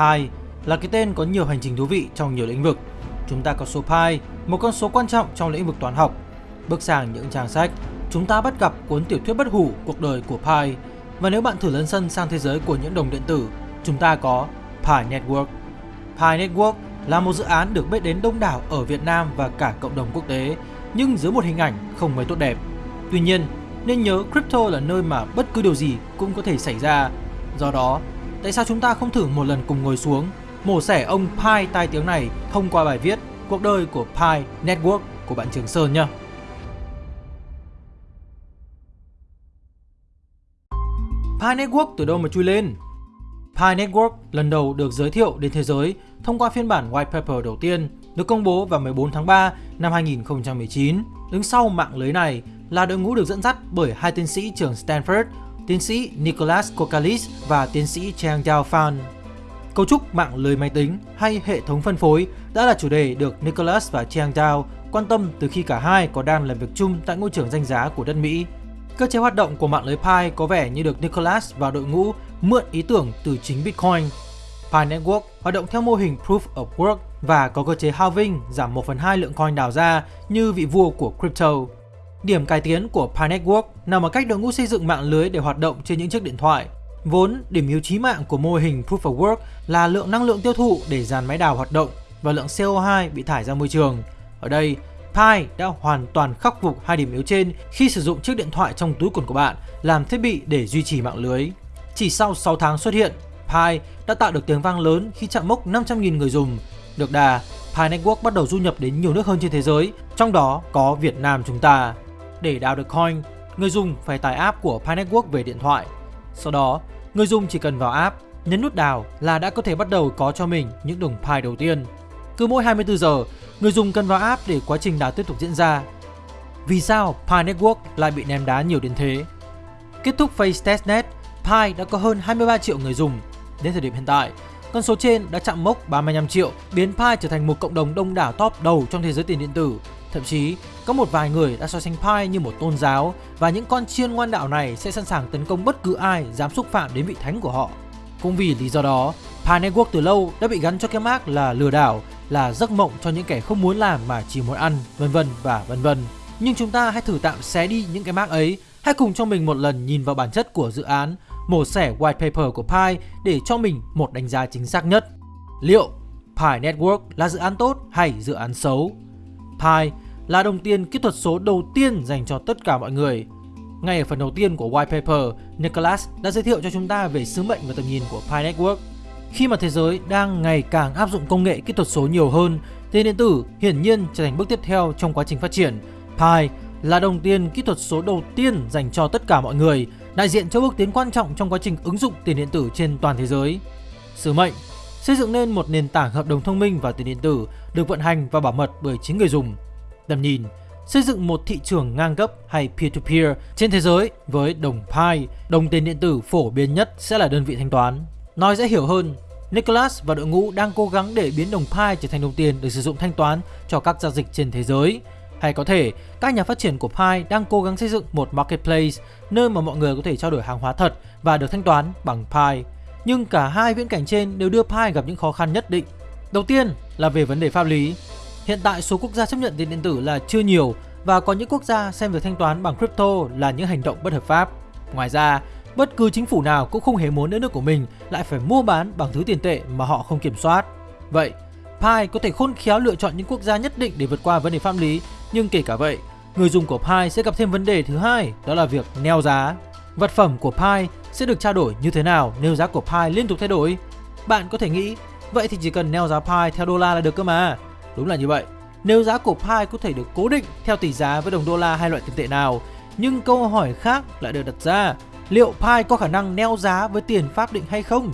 Pi là cái tên có nhiều hành trình thú vị trong nhiều lĩnh vực. Chúng ta có số pi, một con số quan trọng trong lĩnh vực toán học. Bước sang những trang sách, chúng ta bắt gặp cuốn tiểu thuyết bất hủ cuộc đời của Pi. Và nếu bạn thử lấn sân sang thế giới của những đồng điện tử, chúng ta có Pi Network. Pi Network là một dự án được biết đến đông đảo ở Việt Nam và cả cộng đồng quốc tế, nhưng dưới một hình ảnh không mấy tốt đẹp. Tuy nhiên, nên nhớ crypto là nơi mà bất cứ điều gì cũng có thể xảy ra. Do đó, tại sao chúng ta không thử một lần cùng ngồi xuống, mổ xẻ ông Pi tai tiếng này thông qua bài viết Cuộc đời của Pi Network của bạn Trường Sơn nhé. Pi Network từ đâu mà chui lên? Pi Network lần đầu được giới thiệu đến thế giới thông qua phiên bản white paper đầu tiên được công bố vào 14 tháng 3 năm 2019. Đứng sau mạng lưới này là đội ngũ được dẫn dắt bởi hai tiến sĩ trường Stanford, tiến sĩ Nicholas Kokalis và tiến sĩ Chang Dao Fan. Cấu trúc mạng lưới máy tính hay hệ thống phân phối đã là chủ đề được Nicholas và Chang Dao quan tâm từ khi cả hai có đang làm việc chung tại ngôi trường danh giá của đất Mỹ. Cơ chế hoạt động của mạng lưới Pi có vẻ như được Nicholas và đội ngũ mượn ý tưởng từ chính Bitcoin. Pi Network hoạt động theo mô hình Proof of Work và có cơ chế halving giảm 1 phần 2 lượng coin đào ra như vị vua của crypto. Điểm cải tiến của Pi Network nằm ở cách đội ngũ xây dựng mạng lưới để hoạt động trên những chiếc điện thoại. Vốn, điểm yếu chí mạng của mô hình Proof of Work là lượng năng lượng tiêu thụ để dàn máy đào hoạt động và lượng CO2 bị thải ra môi trường. Ở đây, Pi đã hoàn toàn khắc phục hai điểm yếu trên khi sử dụng chiếc điện thoại trong túi quần của bạn làm thiết bị để duy trì mạng lưới. Chỉ sau 6 tháng xuất hiện, Pi đã tạo được tiếng vang lớn khi chạm mốc 500.000 người dùng. Được đà, Pi Network bắt đầu du nhập đến nhiều nước hơn trên thế giới, trong đó có Việt Nam chúng ta. Để đào được coin, người dùng phải tải app của Pi Network về điện thoại. Sau đó, người dùng chỉ cần vào app, nhấn nút đào là đã có thể bắt đầu có cho mình những đồng Pi đầu tiên. Cứ mỗi 24 giờ, người dùng cần vào app để quá trình đào tiếp tục diễn ra. Vì sao Pi Network lại bị ném đá nhiều đến thế? Kết thúc phase testnet, Pi đã có hơn 23 triệu người dùng. Đến thời điểm hiện tại, con số trên đã chạm mốc 35 triệu, biến Pi trở thành một cộng đồng đông đảo top đầu trong thế giới tiền điện tử. Thậm chí, có một vài người đã so sánh Pi như một tôn giáo và những con chiên ngoan đạo này sẽ sẵn sàng tấn công bất cứ ai dám xúc phạm đến vị thánh của họ. Cũng vì lý do đó, Pi Network từ lâu đã bị gắn cho cái mác là lừa đảo, là giấc mộng cho những kẻ không muốn làm mà chỉ muốn ăn, vân vân và vân vân. Nhưng chúng ta hãy thử tạm xé đi những cái mác ấy, hãy cùng cho mình một lần nhìn vào bản chất của dự án, mổ xẻ white paper của Pi để cho mình một đánh giá chính xác nhất. Liệu Pi Network là dự án tốt hay dự án xấu? Pi là đồng tiền kỹ thuật số đầu tiên dành cho tất cả mọi người. Ngay ở phần đầu tiên của white paper, Nicholas đã giới thiệu cho chúng ta về sứ mệnh và tầm nhìn của Pi Network. Khi mà thế giới đang ngày càng áp dụng công nghệ kỹ thuật số nhiều hơn, tiền điện tử hiển nhiên trở thành bước tiếp theo trong quá trình phát triển. Pi là đồng tiền kỹ thuật số đầu tiên dành cho tất cả mọi người, đại diện cho bước tiến quan trọng trong quá trình ứng dụng tiền điện tử trên toàn thế giới. Sứ mệnh xây dựng nên một nền tảng hợp đồng thông minh và tiền điện tử được vận hành và bảo mật bởi chính người dùng. Tầm nhìn xây dựng một thị trường ngang cấp hay peer-to-peer -peer trên thế giới với đồng Pi, đồng tiền điện tử phổ biến nhất sẽ là đơn vị thanh toán. Nói dễ hiểu hơn, Nicholas và đội ngũ đang cố gắng để biến đồng Pi trở thành đồng tiền được sử dụng thanh toán cho các giao dịch trên thế giới. Hay có thể, các nhà phát triển của Pi đang cố gắng xây dựng một marketplace nơi mà mọi người có thể trao đổi hàng hóa thật và được thanh toán bằng Pi. Nhưng cả hai viễn cảnh trên đều đưa Pi gặp những khó khăn nhất định. Đầu tiên là về vấn đề pháp lý. Hiện tại số quốc gia chấp nhận tiền điện tử là chưa nhiều và có những quốc gia xem việc thanh toán bằng crypto là những hành động bất hợp pháp. Ngoài ra, bất cứ chính phủ nào cũng không hề muốn đất nước của mình lại phải mua bán bằng thứ tiền tệ mà họ không kiểm soát. Vậy, Pi có thể khôn khéo lựa chọn những quốc gia nhất định để vượt qua vấn đề pháp lý, nhưng kể cả vậy, người dùng của Pi sẽ gặp thêm vấn đề thứ hai, đó là việc neo giá. Vật phẩm của Pi sẽ được trao đổi như thế nào nếu giá của Pi liên tục thay đổi? Bạn có thể nghĩ, vậy thì chỉ cần neo giá Pi theo đô la là được cơ mà. Đúng là như vậy. Nếu giá của Pi có thể được cố định theo tỷ giá với đồng đô la hay loại tiền tệ nào, nhưng câu hỏi khác lại được đặt ra, liệu Pi có khả năng neo giá với tiền pháp định hay không?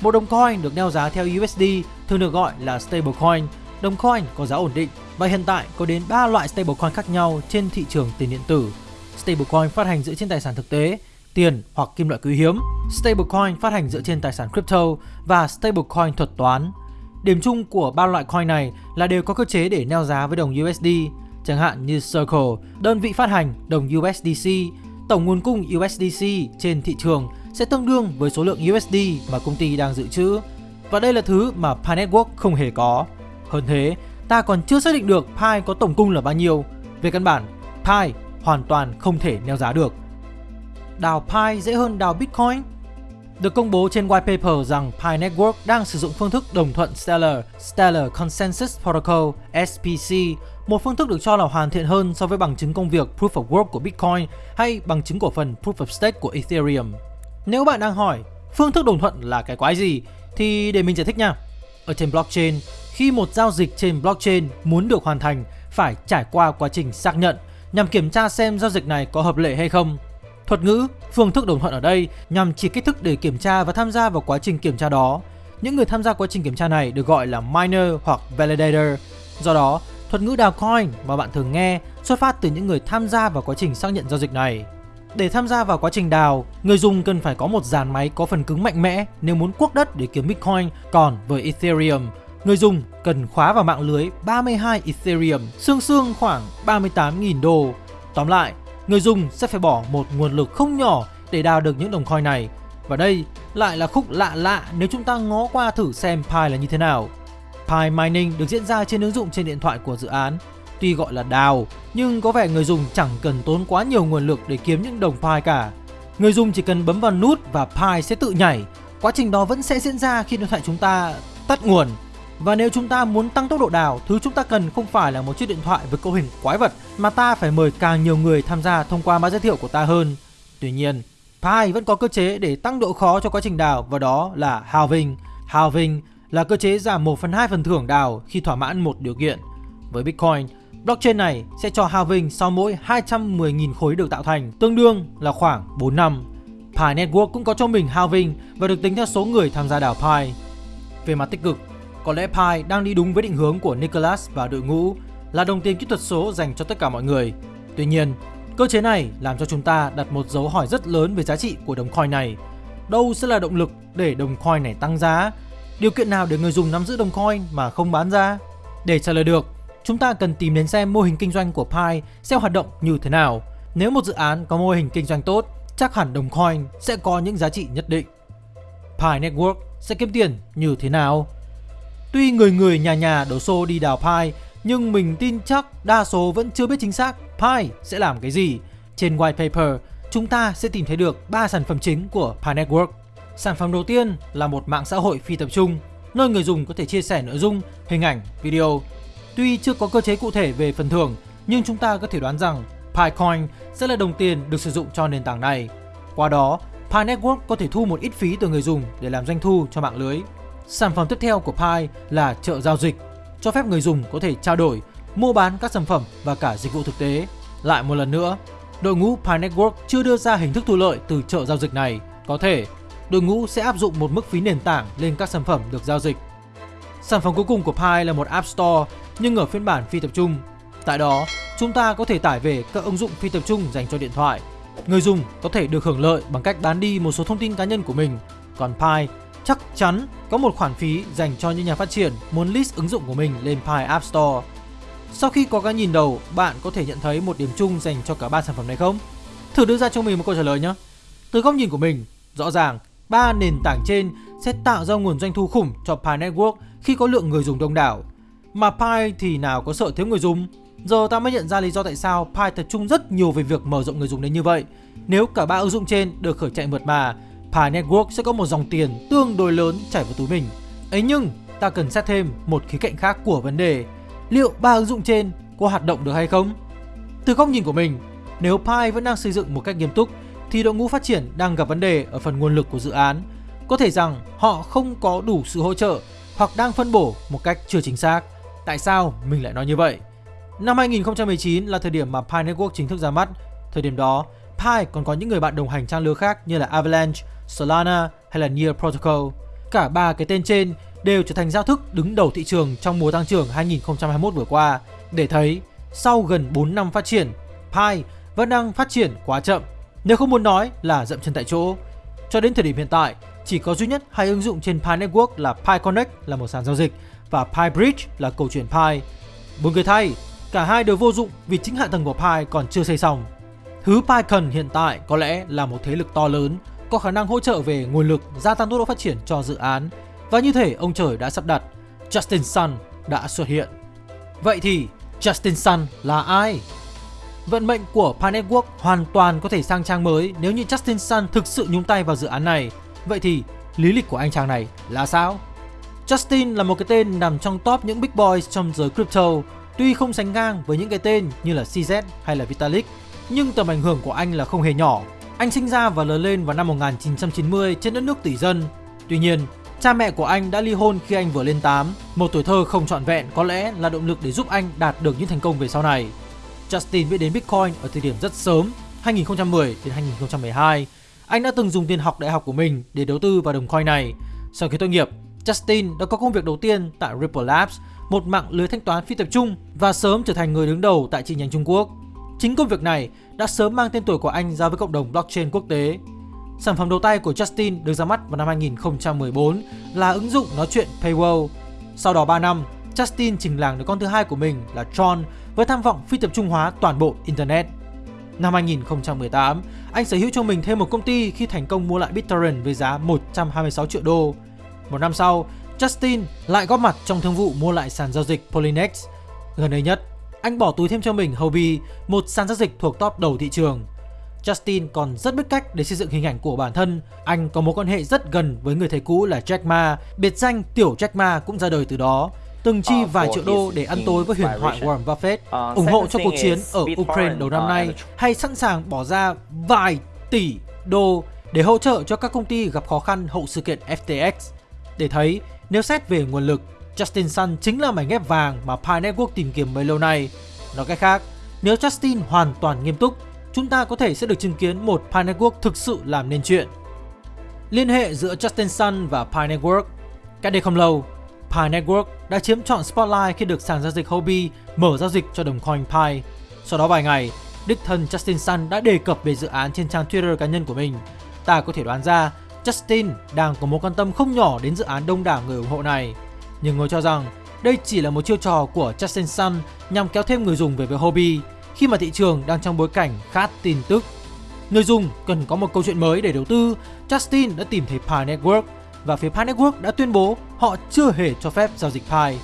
Một đồng coin được neo giá theo USD thường được gọi là stablecoin. Đồng coin có giá ổn định và hiện tại có đến 3 loại stablecoin khác nhau trên thị trường tiền điện tử. Stablecoin phát hành dựa trên tài sản thực tế, tiền hoặc kim loại quý hiếm, stablecoin phát hành dựa trên tài sản crypto và stablecoin thuật toán. Điểm chung của ba loại coin này là đều có cơ chế để neo giá với đồng USD, chẳng hạn như Circle, đơn vị phát hành đồng USDC, tổng nguồn cung USDC trên thị trường sẽ tương đương với số lượng USD mà công ty đang dự trữ. Và đây là thứ mà Pi Network không hề có. Hơn thế, ta còn chưa xác định được Pi có tổng cung là bao nhiêu. Về căn bản, Pi hoàn toàn không thể neo giá được. Đào Pi dễ hơn đào Bitcoin? Được công bố trên white paper rằng Pi Network đang sử dụng phương thức đồng thuận Stellar, Stellar Consensus Protocol SPC, một phương thức được cho là hoàn thiện hơn so với bằng chứng công việc Proof of Work của Bitcoin hay bằng chứng cổ phần Proof of Stake của Ethereum. Nếu bạn đang hỏi phương thức đồng thuận là cái quái gì thì để mình giải thích nha. Ở trên blockchain, khi một giao dịch trên blockchain muốn được hoàn thành phải trải qua quá trình xác nhận nhằm kiểm tra xem giao dịch này có hợp lệ hay không. Thuật ngữ, phương thức đồng thuận ở đây nhằm chỉ kích thức để kiểm tra và tham gia vào quá trình kiểm tra đó. Những người tham gia quá trình kiểm tra này được gọi là miner hoặc validator. Do đó, thuật ngữ đào coin mà bạn thường nghe xuất phát từ những người tham gia vào quá trình xác nhận giao dịch này. Để tham gia vào quá trình đào, người dùng cần phải có một dàn máy có phần cứng mạnh mẽ nếu muốn cuốc đất để kiếm Bitcoin, còn với Ethereum, người dùng cần khóa vào mạng lưới 32 Ethereum, xương xương khoảng 38.000 đô. Tóm lại, người dùng sẽ phải bỏ một nguồn lực không nhỏ để đào được những đồng coin này. Và đây lại là khúc lạ lạ nếu chúng ta ngó qua thử xem Pi là như thế nào. Pi Mining được diễn ra trên ứng dụng trên điện thoại của dự án. Tuy gọi là đào, nhưng có vẻ người dùng chẳng cần tốn quá nhiều nguồn lực để kiếm những đồng Pi cả. Người dùng chỉ cần bấm vào nút và Pi sẽ tự nhảy. Quá trình đó vẫn sẽ diễn ra khi điện thoại chúng ta tắt nguồn. Và nếu chúng ta muốn tăng tốc độ đào, thứ chúng ta cần không phải là một chiếc điện thoại với cấu hình quái vật, mà ta phải mời càng nhiều người tham gia thông qua mã giới thiệu của ta hơn. Tuy nhiên, Pi vẫn có cơ chế để tăng độ khó cho quá trình đào và đó là halving. Halving là cơ chế giảm 1 phần 2 phần thưởng đào khi thỏa mãn một điều kiện. Với Bitcoin, blockchain này sẽ cho halving sau mỗi 210.000 khối được tạo thành, tương đương là khoảng 4 năm. Pi Network cũng có cho mình halving và được tính theo số người tham gia đào Pi. Về mặt tích cực, có lẽ Pi đang đi đúng với định hướng của Nicholas và đội ngũ là đồng tiền kỹ thuật số dành cho tất cả mọi người. Tuy nhiên, cơ chế này làm cho chúng ta đặt một dấu hỏi rất lớn về giá trị của đồng coin này. Đâu sẽ là động lực để đồng coin này tăng giá? Điều kiện nào để người dùng nắm giữ đồng coin mà không bán ra? Để trả lời được, chúng ta cần tìm đến xem mô hình kinh doanh của Pi sẽ hoạt động như thế nào. Nếu một dự án có mô hình kinh doanh tốt, chắc hẳn đồng coin sẽ có những giá trị nhất định. Pi Network sẽ kiếm tiền như thế nào? Tuy người người nhà nhà đổ xô đi đào Pi, nhưng mình tin chắc đa số vẫn chưa biết chính xác Pi sẽ làm cái gì. Trên white paper, chúng ta sẽ tìm thấy được 3 sản phẩm chính của Pi Network. Sản phẩm đầu tiên là một mạng xã hội phi tập trung, nơi người dùng có thể chia sẻ nội dung, hình ảnh, video. Tuy chưa có cơ chế cụ thể về phần thưởng, nhưng chúng ta có thể đoán rằng Picoin sẽ là đồng tiền được sử dụng cho nền tảng này. Qua đó, Pi Network có thể thu một ít phí từ người dùng để làm doanh thu cho mạng lưới. Sản phẩm tiếp theo của Pi là chợ giao dịch, cho phép người dùng có thể trao đổi, mua bán các sản phẩm và cả dịch vụ thực tế. Lại một lần nữa, đội ngũ Pi Network chưa đưa ra hình thức thu lợi từ chợ giao dịch này. Có thể, đội ngũ sẽ áp dụng một mức phí nền tảng lên các sản phẩm được giao dịch. Sản phẩm cuối cùng của Pi là một App Store nhưng ở phiên bản phi tập trung. Tại đó, chúng ta có thể tải về các ứng dụng phi tập trung dành cho điện thoại. Người dùng có thể được hưởng lợi bằng cách bán đi một số thông tin cá nhân của mình. Còn Pi chắc chắn có một khoản phí dành cho những nhà phát triển muốn list ứng dụng của mình lên Pi App Store. Sau khi có cái nhìn đầu, bạn có thể nhận thấy một điểm chung dành cho cả ba sản phẩm này không? Thử đưa ra cho mình một câu trả lời nhé. Từ góc nhìn của mình, rõ ràng ba nền tảng trên sẽ tạo ra nguồn doanh thu khủng cho Pi Network khi có lượng người dùng đông đảo. Mà Pi thì nào có sợ thiếu người dùng? Giờ ta mới nhận ra lý do tại sao Pi tập trung rất nhiều về việc mở rộng người dùng đến như vậy. Nếu cả ba ứng dụng trên được khởi chạy mượt mà, Pi Network sẽ có một dòng tiền tương đối lớn chảy vào túi mình. Ấy nhưng, ta cần xét thêm một khía cạnh khác của vấn đề. Liệu ba ứng dụng trên có hoạt động được hay không? Từ góc nhìn của mình, nếu Pi vẫn đang xây dựng một cách nghiêm túc thì đội ngũ phát triển đang gặp vấn đề ở phần nguồn lực của dự án. Có thể rằng họ không có đủ sự hỗ trợ hoặc đang phân bổ một cách chưa chính xác. Tại sao mình lại nói như vậy? Năm 2019 là thời điểm mà Pi Network chính thức ra mắt. Thời điểm đó, Pi còn có những người bạn đồng hành trang lứa khác như là Avalanche, Solana hay là Near Protocol. Cả ba cái tên trên đều trở thành giao thức đứng đầu thị trường trong mùa tăng trưởng 2021 vừa qua. Để thấy, sau gần 4 năm phát triển, Pi vẫn đang phát triển quá chậm, nếu không muốn nói là dậm chân tại chỗ. Cho đến thời điểm hiện tại, chỉ có duy nhất hai ứng dụng trên Pi Network là Pi Connect là một sàn giao dịch và Pi Bridge là cầu chuyển Pi. Buồn cười thay, cả hai đều vô dụng vì chính hạ tầng của Pi còn chưa xây xong. Thứ Pi cần hiện tại có lẽ là một thế lực to lớn, có khả năng hỗ trợ về nguồn lực, gia tăng tốc độ phát triển cho dự án. Và như thể ông trời đã sắp đặt, Justin Sun đã xuất hiện. Vậy thì Justin Sun là ai? Vận mệnh của Pi Network hoàn toàn có thể sang trang mới nếu như Justin Sun thực sự nhúng tay vào dự án này. Vậy thì lý lịch của anh chàng này là sao? Justin là một cái tên nằm trong top những big boys trong giới crypto, tuy không sánh ngang với những cái tên như là CZ hay là Vitalik, nhưng tầm ảnh hưởng của anh là không hề nhỏ. Anh sinh ra và lớn lên vào năm 1990 trên đất nước tỷ dân. Tuy nhiên, cha mẹ của anh đã ly hôn khi anh vừa lên 8. Một tuổi thơ không trọn vẹn có lẽ là động lực để giúp anh đạt được những thành công về sau này. Justin biết đến Bitcoin ở thời điểm rất sớm, 2010 đến 2012. Anh đã từng dùng tiền học đại học của mình để đầu tư vào đồng coin này. Sau khi tốt nghiệp, Justin đã có công việc đầu tiên tại Ripple Labs, một mạng lưới thanh toán phi tập trung và sớm trở thành người đứng đầu tại chi nhánh Trung Quốc. Chính công việc này đã sớm mang tên tuổi của anh ra với cộng đồng blockchain quốc tế. Sản phẩm đầu tay của Justin được ra mắt vào năm 2014 là ứng dụng nói chuyện Paywall. Sau đó 3 năm, Justin trình làng đứa con thứ hai của mình là Tron với tham vọng phi tập trung hóa toàn bộ Internet. Năm 2018, anh sở hữu cho mình thêm một công ty khi thành công mua lại BitTorrent với giá 126 triệu đô. Một năm sau, Justin lại góp mặt trong thương vụ mua lại sàn giao dịch Polynex. Gần đây nhất, anh bỏ túi thêm cho mình Huobi, một sàn giao dịch thuộc top đầu thị trường. Justin còn rất biết cách để xây dựng hình ảnh của bản thân. Anh có mối quan hệ rất gần với người thầy cũ là Jack Ma, biệt danh Tiểu Jack Ma cũng ra đời từ đó. Từng chi vài triệu đô để ăn tối với huyền thoại Warren Buffett, ủng hộ cho cuộc chiến ở Ukraine đầu năm nay, hay sẵn sàng bỏ ra vài tỷ đô để hỗ trợ cho các công ty gặp khó khăn hậu sự kiện FTX. Để thấy, nếu xét về nguồn lực, Justin Sun chính là mảnh ghép vàng mà Pi Network tìm kiếm bấy lâu nay. Nói cách khác, nếu Justin hoàn toàn nghiêm túc, chúng ta có thể sẽ được chứng kiến một Pi Network thực sự làm nên chuyện. Liên hệ giữa Justin Sun và Pi Network Cách đây không lâu, Pi Network đã chiếm trọn spotlight khi được sàn giao dịch Hobi mở giao dịch cho đồng coin Pi. Sau đó vài ngày, đích thân Justin Sun đã đề cập về dự án trên trang Twitter cá nhân của mình. Ta có thể đoán ra Justin đang có mối quan tâm không nhỏ đến dự án đông đảo người ủng hộ này. Nhưng người cho rằng đây chỉ là một chiêu trò của Justin Sun nhằm kéo thêm người dùng về với hobby khi mà thị trường đang trong bối cảnh khát tin tức. Người dùng cần có một câu chuyện mới để đầu tư, Justin đã tìm thấy Pi Network và phía Pi Network đã tuyên bố họ chưa hề cho phép giao dịch Pi.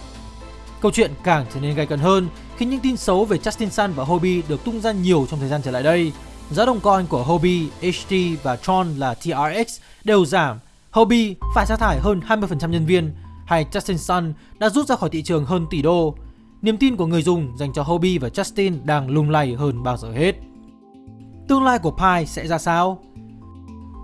Câu chuyện càng trở nên gay cấn hơn khi những tin xấu về Justin Sun và Hobby được tung ra nhiều trong thời gian trở lại đây. Giá đồng coin của Hobby, HT và Tron là TRX đều giảm. Hobby phải sa thải hơn 20% nhân viên, hay Justin Sun đã rút ra khỏi thị trường hơn tỷ đô. Niềm tin của người dùng dành cho Hobby và Justin đang lung lay hơn bao giờ hết. Tương lai của Pi sẽ ra sao?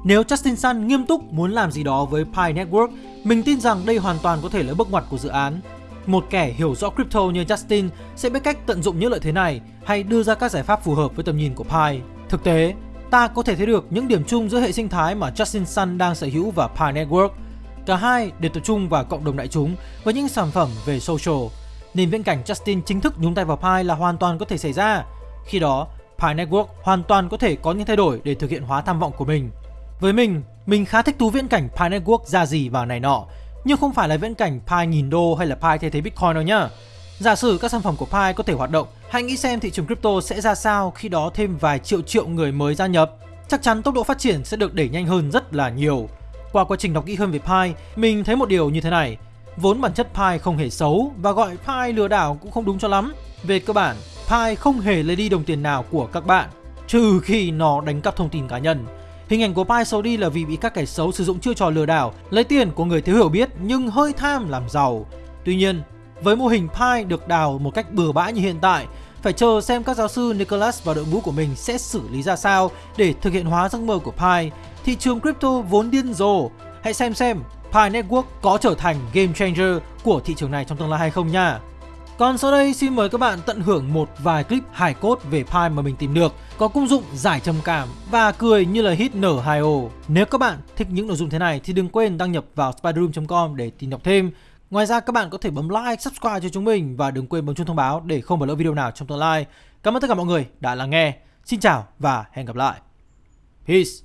Nếu Justin Sun nghiêm túc muốn làm gì đó với Pi Network, mình tin rằng đây hoàn toàn có thể là bước ngoặt của dự án. Một kẻ hiểu rõ crypto như Justin sẽ biết cách tận dụng những lợi thế này hay đưa ra các giải pháp phù hợp với tầm nhìn của Pi. Thực tế, ta có thể thấy được những điểm chung giữa hệ sinh thái mà Justin Sun đang sở hữu và Pi Network. Cả hai đều tập trung vào cộng đồng đại chúng với những sản phẩm về social. Nên viễn cảnh Justin chính thức nhúng tay vào Pi là hoàn toàn có thể xảy ra. Khi đó, Pi Network hoàn toàn có thể có những thay đổi để thực hiện hóa tham vọng của mình. Với mình, mình khá thích thú viễn cảnh Pi Network ra gì vào này nọ, nhưng không phải là viễn cảnh Pi nghìn đô hay là Pi thay thế Bitcoin đâu nhá. Giả sử các sản phẩm của Pi có thể hoạt động, hãy nghĩ xem thị trường crypto sẽ ra sao khi đó thêm vài triệu triệu người mới gia nhập. Chắc chắn tốc độ phát triển sẽ được đẩy nhanh hơn rất là nhiều. Qua quá trình đọc kỹ hơn về Pi, mình thấy một điều như thế này. Vốn bản chất Pi không hề xấu và gọi Pi lừa đảo cũng không đúng cho lắm. Về cơ bản, Pi không hề lấy đi đồng tiền nào của các bạn, trừ khi nó đánh cắp thông tin cá nhân. Hình ảnh của Pi xấu đi là vì bị các kẻ xấu sử dụng chiêu trò lừa đảo, lấy tiền của người thiếu hiểu biết nhưng hơi tham làm giàu. Tuy nhiên, với mô hình Pi được đào một cách bừa bãi như hiện tại, phải chờ xem các giáo sư Nicholas và đội ngũ của mình sẽ xử lý ra sao để thực hiện hóa giấc mơ của Pi. Thị trường crypto vốn điên rồ. Hãy xem xem Pi Network có trở thành game changer của thị trường này trong tương lai hay không nha. Còn sau đây xin mời các bạn tận hưởng một vài clip hài cốt về Pi mà mình tìm được có công dụng giải trầm cảm và cười như là hit nở 2 o Nếu các bạn thích những nội dung thế này thì đừng quên đăng nhập vào spiderroom.com để tìm đọc thêm. Ngoài ra các bạn có thể bấm like, subscribe cho chúng mình và đừng quên bấm chuông thông báo để không bỏ lỡ video nào trong tương lai. Cảm ơn tất cả mọi người đã lắng nghe. Xin chào và hẹn gặp lại. Peace.